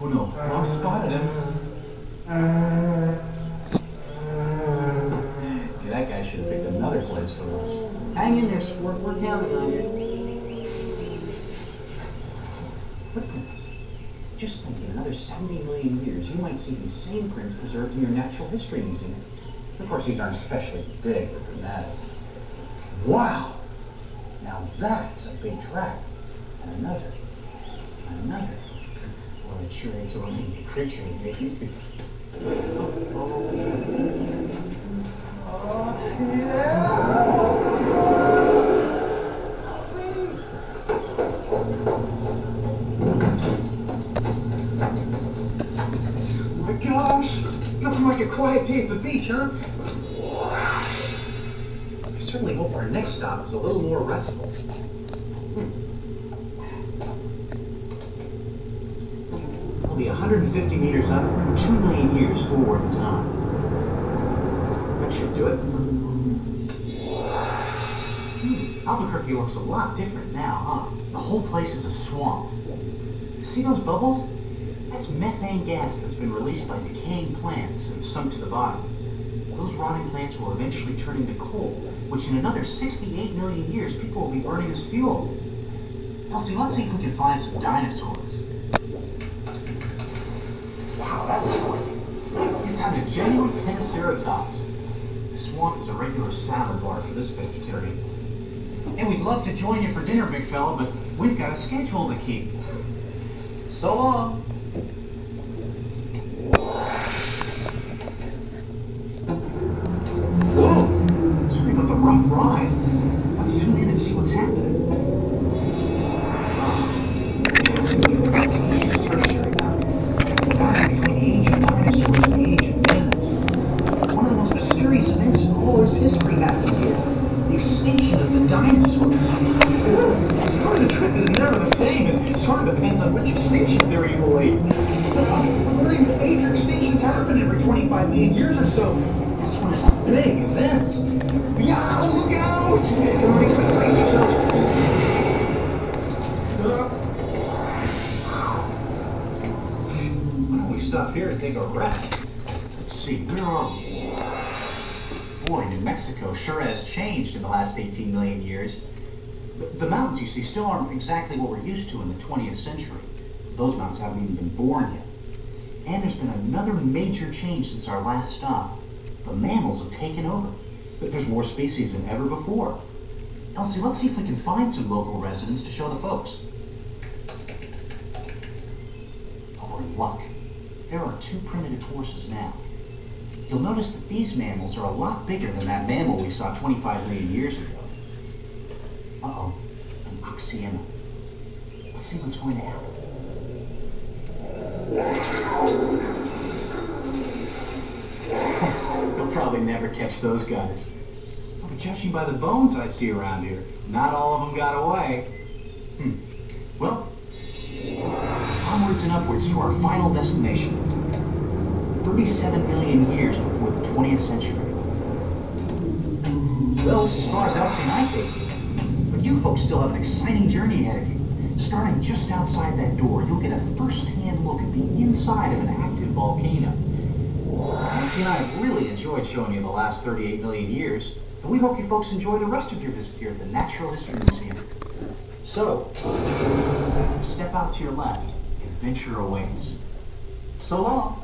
Oh no, Mom spotted him. yeah, that guy should have picked another place for us. Hang in there, sport. We're counting on you. Footprints. Just think, in another 70 million years, you might see these same prints preserved in your Natural History Museum. Of course, these aren't especially big or dramatic. Wow! Now that's a big track. And another. And Another. Sure is a really creature, baby. My gosh! Nothing like a quiet day at the beach, huh? I certainly hope our next stop is a little more restful. Hmm. We'll be 150 meters up, 2 million years forward in time. That should do it. Hmm, Albuquerque looks a lot different now, huh? The whole place is a swamp. See those bubbles? That's methane gas that's been released by decaying plants and sunk to the bottom. Those rotting plants will eventually turn into coal, which in another 68 million years people will be burning as fuel. Elsie, let's see if we can find some dinosaurs. Wow, that was quick. Found a genuine Pentaceratops. The swamp is a regular salad bar for this vegetarian. And we'd love to join you for dinner, big fella, but we've got a schedule to keep. So long. The dinosaurs. Sort of the trip is never the same. It sort of depends on which extinction theory you believe. That major extinctions happen every 25 million years or so. This one is a big event. Yeah, look out! Why don't we stop here and take a rest? Let's see, where are we? Boy, New Mexico sure has changed in the last 18 million years. The, the mountains, you see, still aren't exactly what we're used to in the 20th century. Those mountains haven't even been born yet. And there's been another major change since our last stop. The mammals have taken over. But there's more species than ever before. Elsie, let's see if we can find some local residents to show the folks. Oh, we're in luck. There are two primitive horses now. You'll notice that these mammals are a lot bigger than that mammal we saw 25 million years ago. Uh-oh, an Oxyaena. Let's see what's going to happen. You'll probably never catch those guys. But judging by the bones I see around here, not all of them got away. Hmm. Well, onwards and upwards to our final destination. 37 million years before the 20th century. Well, as far as Elsie and I take. But you folks still have an exciting journey ahead of you. Starting just outside that door, you'll get a first-hand look at the inside of an active volcano. Elsie and I have really enjoyed showing you the last 38 million years, and we hope you folks enjoy the rest of your visit here at the Natural History Museum. So, step out to your left. Adventure awaits. So long.